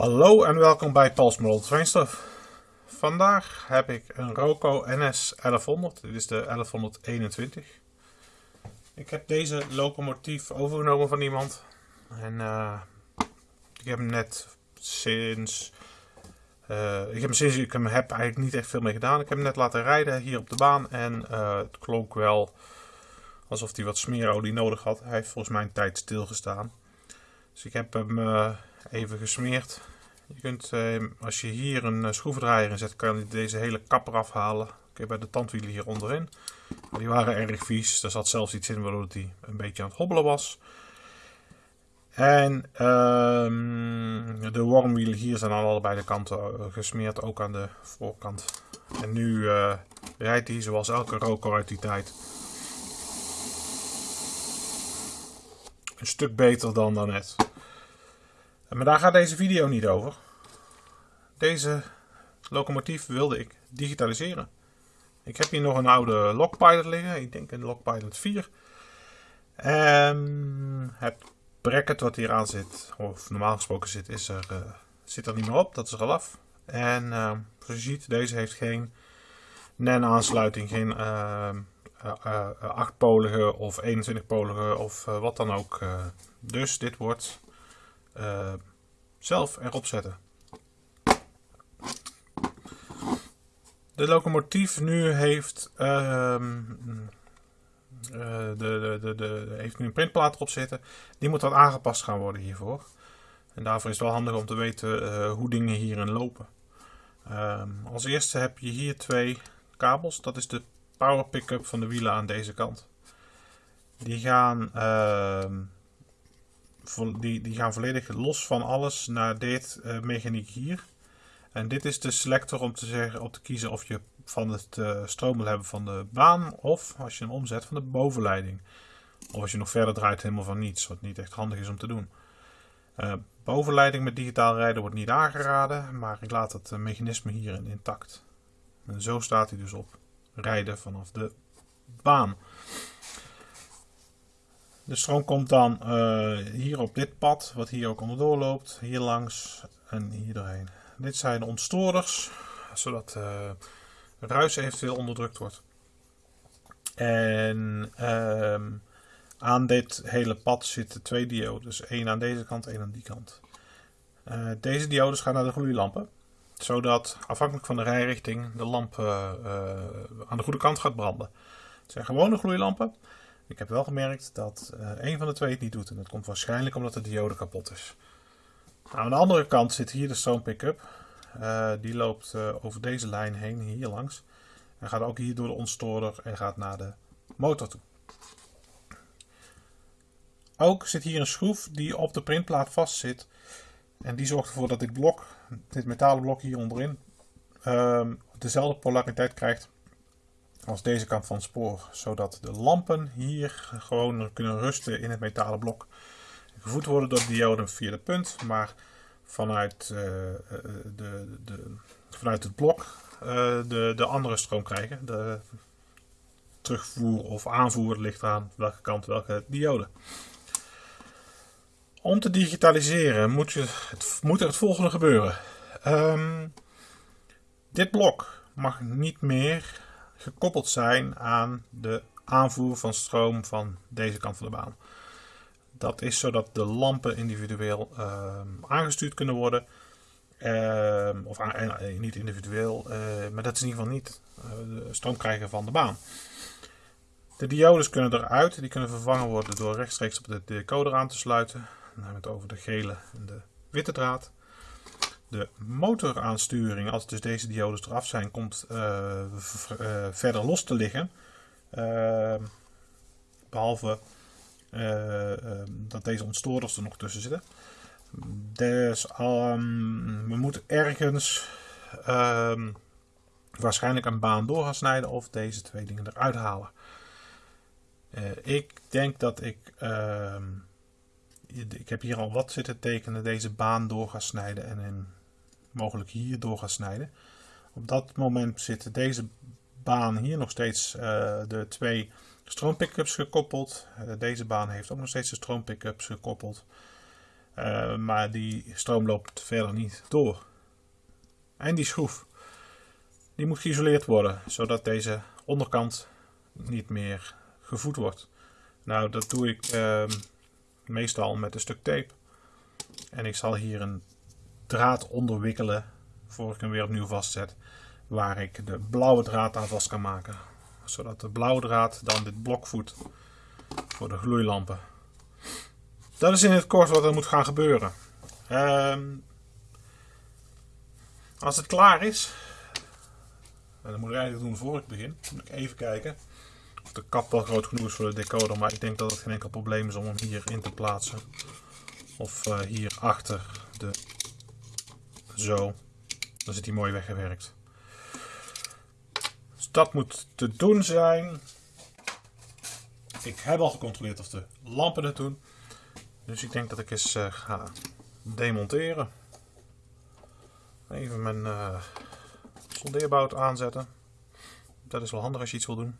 Hallo en welkom bij Pals Model. Vandaag heb ik een Roco NS 1100. Dit is de 1121. Ik heb deze locomotief overgenomen van iemand. En uh, ik heb hem net sinds... Uh, ik heb hem sinds ik hem heb eigenlijk niet echt veel mee gedaan. Ik heb hem net laten rijden hier op de baan. En uh, het klonk wel alsof hij wat smeerolie nodig had. Hij heeft volgens mij een tijd stilgestaan. Dus ik heb hem even gesmeerd. Je kunt, eh, als je hier een eh, schroevendraaier in zet, kan je deze hele kap eraf halen. Oké, bij de tandwielen hier onderin. Die waren erg vies. Er zat zelfs iets in waardoor hij een beetje aan het hobbelen was. En ehm, de wormwielen hier zijn aan allebei de kanten eh, gesmeerd, ook aan de voorkant. En nu uh, rijdt hij zoals elke roker uit die tijd. Een stuk beter dan daarnet. Maar daar gaat deze video niet over. Deze locomotief wilde ik digitaliseren. Ik heb hier nog een oude Lockpilot liggen. Ik denk een Lockpilot 4. En het bracket wat hier aan zit, of normaal gesproken zit, is er, uh, zit er niet meer op. Dat is er al af. En uh, zoals je ziet, deze heeft geen NAN aansluiting. Geen uh, 8-polige of 21-polige of wat dan ook. dus dit wordt zelf erop zetten. De locomotief nu heeft, uh, de, de, de, de, heeft nu een printplaat erop zitten. Die moet dan aangepast gaan worden hiervoor. En daarvoor is het wel handig om te weten uh, hoe dingen hierin lopen. Uh, als eerste heb je hier twee kabels. Dat is de power pick-up van de wielen aan deze kant. Die gaan die, die gaan volledig los van alles naar dit uh, mechaniek hier. En dit is de selector om te, zeggen, om te kiezen of je van het uh, stroom wil hebben van de baan of als je hem omzet van de bovenleiding. Of als je nog verder draait helemaal van niets, wat niet echt handig is om te doen. Uh, bovenleiding met digitaal rijden wordt niet aangeraden, maar ik laat het mechanisme hierin intact. En zo staat hij dus op rijden vanaf de baan. De stroom komt dan uh, hier op dit pad, wat hier ook onderdoor loopt, hier langs en hier doorheen. Dit zijn de ontstoorders, zodat uh, ruis eventueel onderdrukt wordt. En uh, aan dit hele pad zitten twee diodes. één aan deze kant, één aan die kant. Uh, deze diodes gaan naar de gloeilampen. Zodat afhankelijk van de rijrichting de lamp aan de goede kant gaat branden. Het zijn gewone gloeilampen. Ik heb wel gemerkt dat uh, een van de twee het niet doet. En dat komt waarschijnlijk omdat de diode kapot is. Aan de andere kant zit hier de stroom pick-up. Uh, die loopt uh, over deze lijn heen, hier langs. En gaat ook hier door de ontstoorder en gaat naar de motor toe. Ook zit hier een schroef die op de printplaat vastzit. En die zorgt ervoor dat dit blok, dit metalen blok hier onderin, ehm, dezelfde polariteit krijgt als deze kant van het spoor. Zodat de lampen hier gewoon kunnen rusten in het metalen blok. Gevoed worden door de diode via de punt, maar vanuit, uh, de, de, vanuit het blok uh, de, de andere stroom krijgen. De terugvoer of aanvoer ligt aan welke kant welke diode. Om te digitaliseren moet, je het, moet er het volgende gebeuren. Um, dit blok mag niet meer gekoppeld zijn aan de aanvoer van stroom van deze kant van de baan. Dat is zodat de lampen individueel uh, aangestuurd kunnen worden. Uh, of uh, niet individueel, maar dat is in ieder geval niet de stroom krijgen van de baan. De diodes kunnen eruit, die kunnen vervangen worden door rechtstreeks op de decoder aan te sluiten. Dan hebben we het over de gele en de witte draad. De motoraansturing, als dus deze diodes eraf zijn, komt uh, verder los te liggen. Uh, behalve dat deze ontstoorders er nog tussen zitten. Dus um, we moeten ergens um, waarschijnlijk een baan door gaan snijden of deze twee dingen eruit halen. ik denk dat ik ehm, ik heb hier al wat zitten tekenen, deze baan door gaan snijden en in mogelijk hier door gaan snijden. Op dat moment zit deze baan hier nog steeds uh, de twee stroompickups gekoppeld. Uh, deze baan heeft ook nog steeds de stroompickups gekoppeld. Uh, maar die stroom loopt verder niet door. En die schroef, die moet geïsoleerd worden, zodat deze onderkant niet meer gevoed wordt. Nou, dat doe ik uh, meestal met een stuk tape. En ik zal hier een draad onderwikkelen, voor ik hem weer opnieuw vastzet, waar ik de blauwe draad aan vast kan maken. Zodat de blauwe draad dan dit blok voedt voor de gloeilampen. Dat is in het kort wat er moet gaan gebeuren. Ehm, als het klaar is, en dat moet ik eigenlijk doen voor ik begin, moet ik even kijken of de kap wel groot genoeg is voor de decoder, maar ik denk dat het geen enkel probleem is om hem hier in te plaatsen. Of uh, hier achter de zo. Dan zit hij mooi weggewerkt. Dus dat moet te doen zijn. Ik heb al gecontroleerd of de lampen het doen. Dus ik denk dat ik eens uh, ga demonteren. Even mijn uh, soldeerbout aanzetten. Dat is wel handig als je iets wil doen.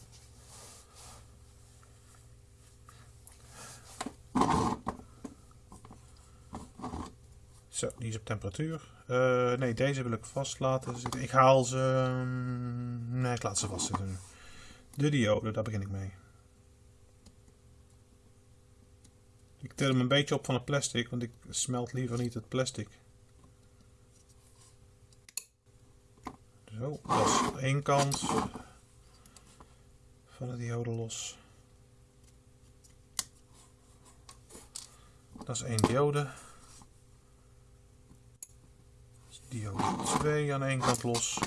Zo, die is op temperatuur. Uh, nee, deze wil ik vast laten zitten. Ik haal ze... Mm, nee, ik laat ze vastzitten. De diode, daar begin ik mee. Ik tel hem een beetje op van het plastic, want ik smelt liever niet het plastic. Zo, dat is één kant van de diode los. Dat is één diode. Diode 2 aan één kant los.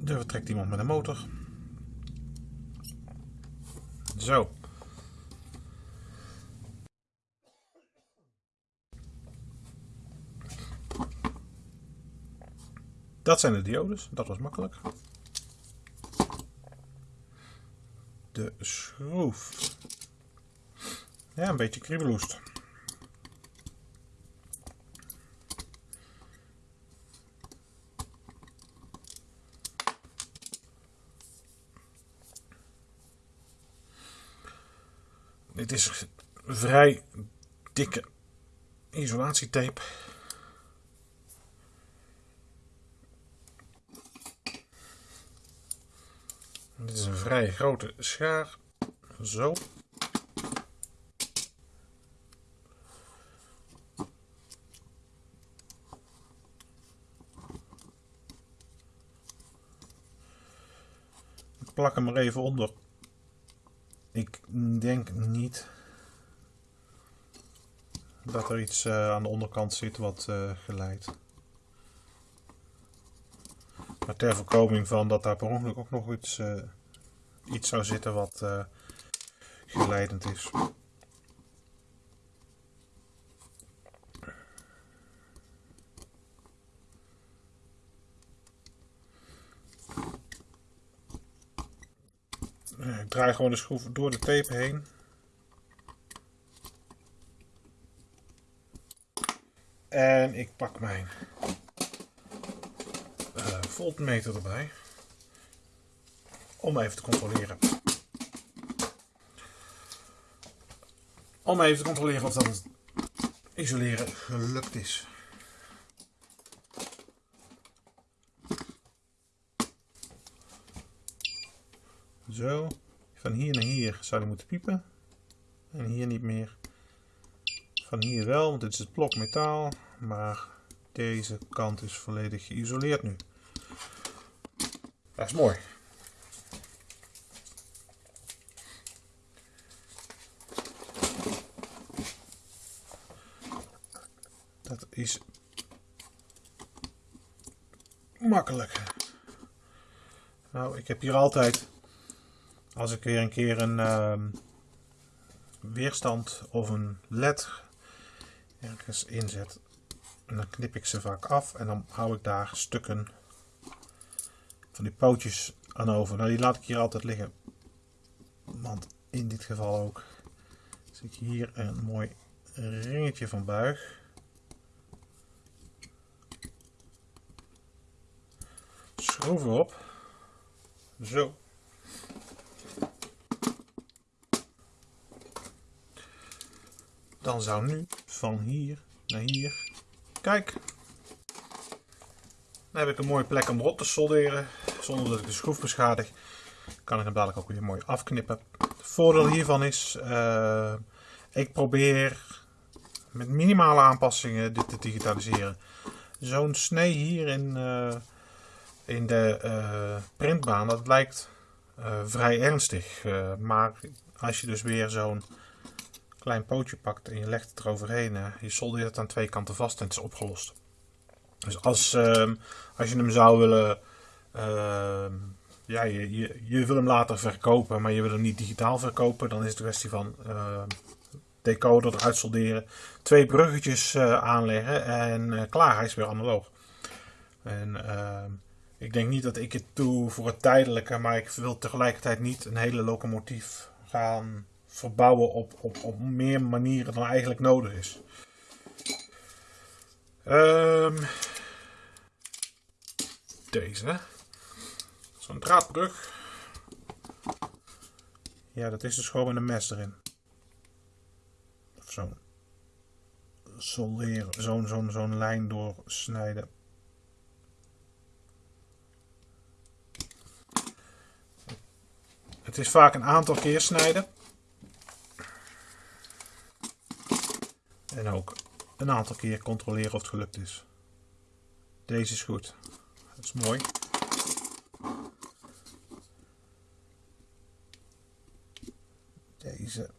En er vertrekt iemand met een motor. Zo. Dat zijn de diodes, dat was makkelijk. De schroef. Ja, een beetje kriebeloest. Dit is vrij dikke isolatietape. Dit is een vrij grote schaar. Zo. Ik plak hem er even onder denk niet dat er iets uh, aan de onderkant zit wat uh, geleidt. Maar ter voorkoming van dat daar per ongeluk ook nog iets, uh, iets zou zitten wat geleidend is. Ik draai gewoon de schroef door de tape heen. En ik pak mijn uh, voltmeter erbij. Om even te controleren. Om even te controleren of dat het isoleren gelukt is. Zo. Van hier naar hier zou hij moeten piepen. En hier niet meer. Van hier wel, want dit is het blok metaal. Maar deze kant is volledig geïsoleerd nu. Dat is mooi. Dat is makkelijk. Nou, ik heb hier altijd als ik weer een keer een uh, weerstand of een led ergens inzet, dan knip ik ze vaak af en dan hou ik daar stukken van die pootjes aan over. Nou, die laat ik hier altijd liggen, want in dit geval ook zie ik hier een mooi ringetje van buig. Schroeven op. Zo. Dan zou nu van hier naar hier. Kijk. Dan heb ik een mooie plek om erop te solderen. Zonder dat ik de schroef beschadig. Kan ik hem dadelijk ook weer mooi afknippen. Het voordeel hiervan is. Uh, ik probeer met minimale aanpassingen dit te digitaliseren. Zo'n snee hier in, uh, in de uh, printbaan. Dat lijkt vrij ernstig. maar als je dus weer zo'n klein pootje pakt en je legt het eroverheen, je soldeert het aan twee kanten vast en het is opgelost. Dus als, uh, als je hem zou willen, uh, ja, je, je, wil hem later verkopen, maar je wil hem niet digitaal verkopen, dan is het een kwestie van uh, decoder eruit solderen, twee bruggetjes eh, aanleggen en eh, klaar, hij is weer analoog. En ehm, ik denk niet dat ik het doe voor het tijdelijke, maar ik wil tegelijkertijd niet een hele locomotief gaan verbouwen op, op, op meer manieren dan eigenlijk nodig is. Um, deze. Zo'n draadbrug. Ja, dat is dus gewoon met een mes erin. Of zo'n solderen, zo'n zo'n zo'n lijn doorsnijden. Het is vaak een aantal keer snijden. En ook een aantal keer controleren of het gelukt is. Deze is goed. Dat is mooi. Deze.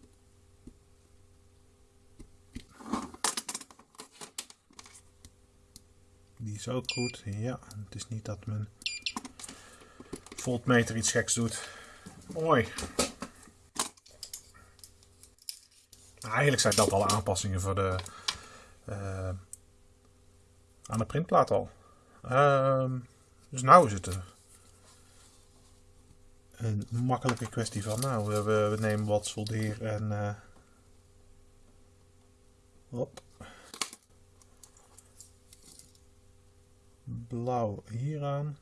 Die is ook goed. Ja, het is niet dat mijn voltmeter iets geks doet. Mooi. Eigenlijk zijn dat al aanpassingen voor de, uh, aan de printplaat al. Uh, dus nou is het een makkelijke kwestie van, nou, we, we nemen wat soldeer en uh, hop. blauw hieraan.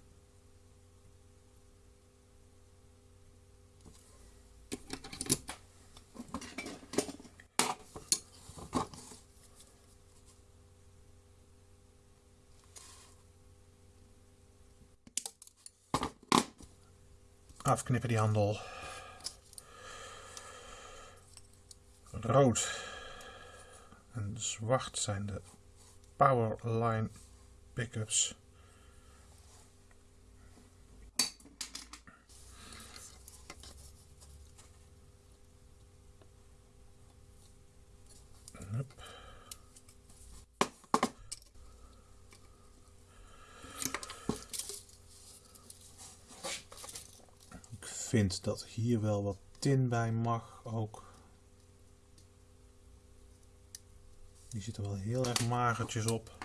Afknippen die handel. Rood en zwart zijn de Powerline pickups. Vind dat hier wel wat tin bij mag ook. Die zitten wel heel erg magertjes op.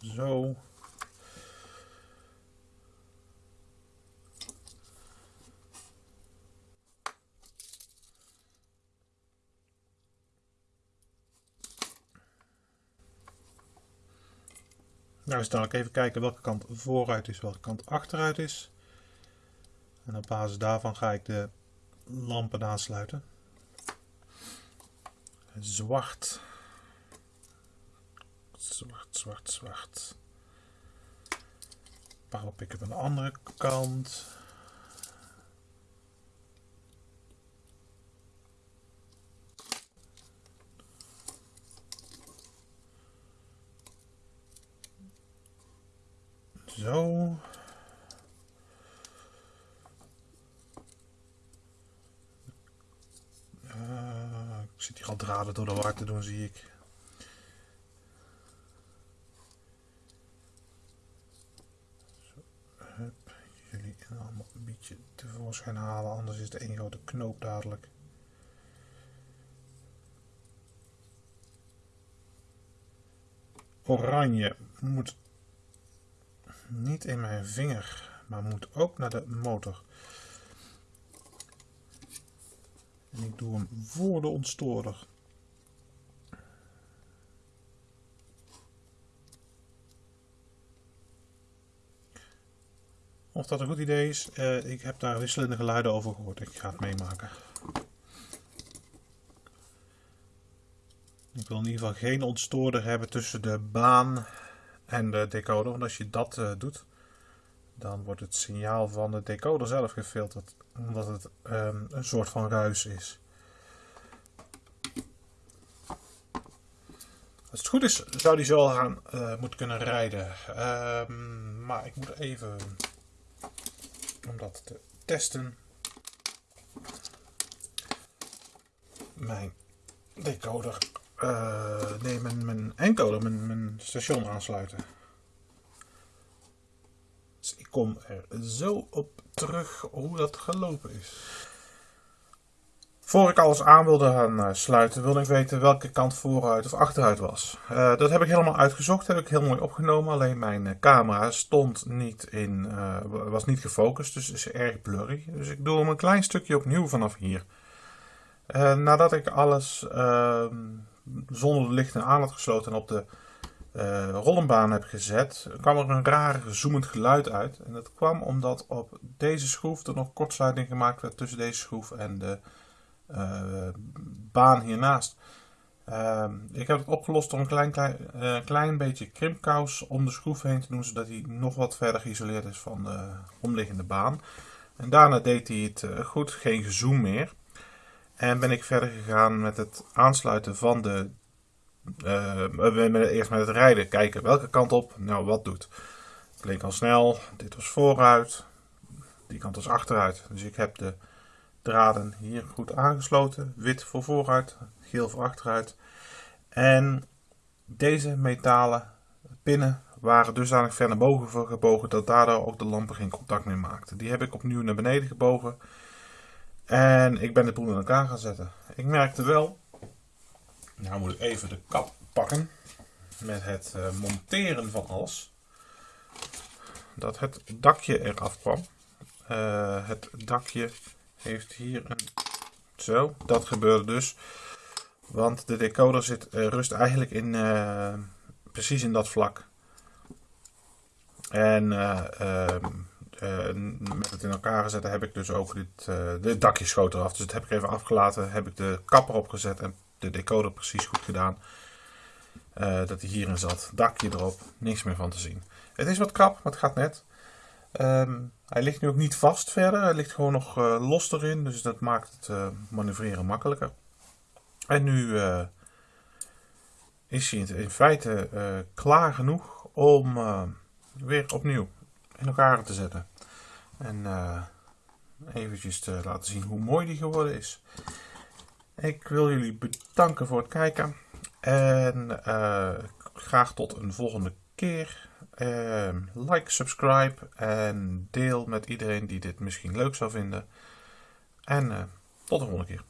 Zo. Nou, eens dadelijk even kijken welke kant vooruit is, welke kant achteruit is. En op basis daarvan ga ik de lampen aansluiten. Zwart. Zwart, zwart, zwart. Power pick-up aan de andere kant. Zo. Uh, ik zit hier al draden door de war te doen, zie ik. Zo, hup, jullie allemaal een beetje tevoorschijn halen, anders is het één grote knoop dadelijk. Oranje moet niet in mijn vinger, maar moet ook naar de motor. En ik doe hem voor de ontstoorder. of dat een goed idee is. Uh, ik heb daar wisselende geluiden over gehoord. Ik ga het meemaken. Ik wil in ieder geval geen ontstoorder hebben tussen de baan en de decoder. Want als je dat uh, doet, dan wordt het signaal van de decoder zelf gefilterd. Omdat het um, een soort van ruis is. Als het goed is, zou die zo gaan uh, moeten kunnen rijden. Um, maar ik moet even, om dat te testen, mijn decoder, uh, nee, mijn, mijn encoder, mijn, mijn station aansluiten. Dus ik kom er zo op terug hoe dat gelopen is. Voor ik alles aan wilde gaan eh, sluiten, wilde ik weten welke kant vooruit of achteruit was. Uh, dat heb ik helemaal uitgezocht, heb ik heel mooi opgenomen. Alleen mijn camera stond niet in, was niet gefocust, dus is erg blurry. Dus ik doe hem een klein stukje opnieuw vanaf hier. nadat ik alles ehm, zonder de lichten aan had gesloten en op de rollenbaan heb gezet, kwam er een raar zoemend geluid uit. En dat kwam omdat op deze schroef er nog kortsluiting gemaakt werd tussen deze schroef en de uh, baan hiernaast. Uh, ik heb het opgelost door een klein, uh, klein beetje krimpkous om de schroef heen te doen, zodat hij nog wat verder geïsoleerd is van de omliggende baan. En daarna deed hij het goed, geen gezoom meer. En ben ik verder gegaan met het aansluiten van de. eerst met het rijden, kijken welke kant op, nou wat doet. Het leek al snel, dit was vooruit, die kant was achteruit. Dus ik heb de draden hier goed aangesloten. Wit voor vooruit, geel voor achteruit. En deze metalen pinnen waren dusdanig ver naar boven gebogen dat daardoor ook de lampen geen contact meer maakten. Die heb ik opnieuw naar beneden gebogen. En ik ben de boel in elkaar gaan zetten. Ik merkte wel, nou moet ik even de kap pakken met het uh, monteren van alles, dat het dakje eraf kwam. Uh, het dakje heeft hier een... Zo, dat gebeurde dus. Want de decoder zit, uh, rust eigenlijk in, precies in dat vlak. En uh, met het in elkaar zetten heb ik dus ook dit, de dakje schoot eraf. Dus dat heb ik even afgelaten. Heb ik de kapper opgezet en de decoder precies goed gedaan. dat hij hierin zat. Dakje erop, niks meer van te zien. Het is wat krap, maar het gaat net. Um, hij ligt nu ook niet vast verder, hij ligt gewoon nog los erin, dus dat maakt het manoeuvreren makkelijker. En nu is hij in feite klaar genoeg om weer opnieuw in elkaar te zetten. En eventjes te laten zien hoe mooi die geworden is. Ik wil jullie bedanken voor het kijken en graag tot een volgende keer. Uh, like, subscribe en deel met iedereen die dit misschien leuk zou vinden. En uh, tot de volgende keer.